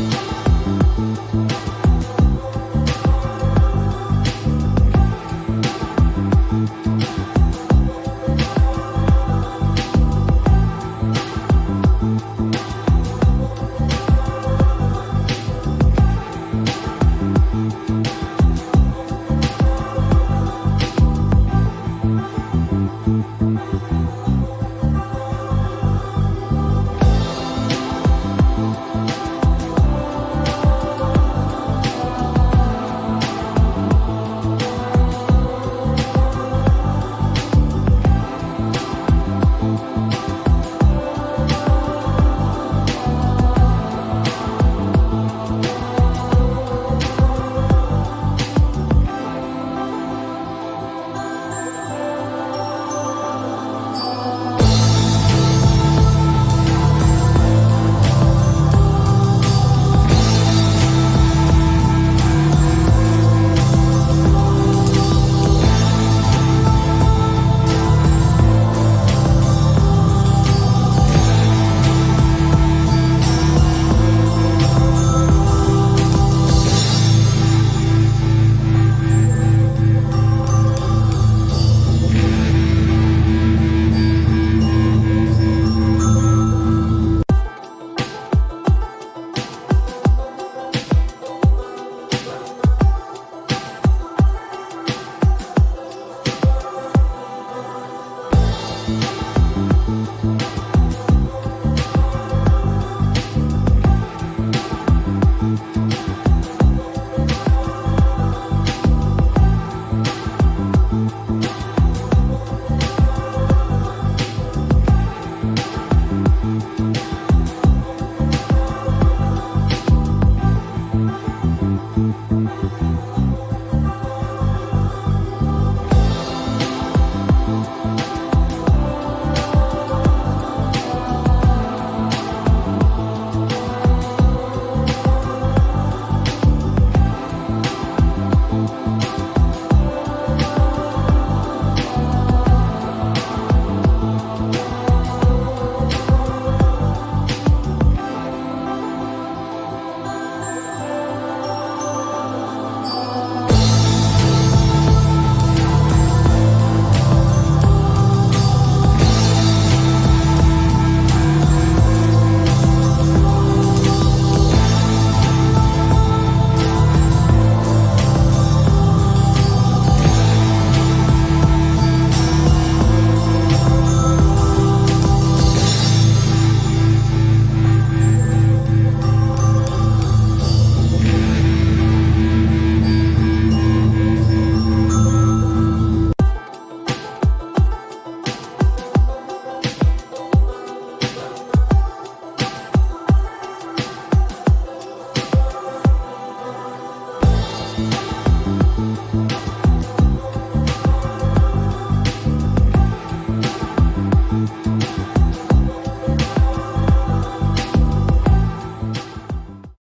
you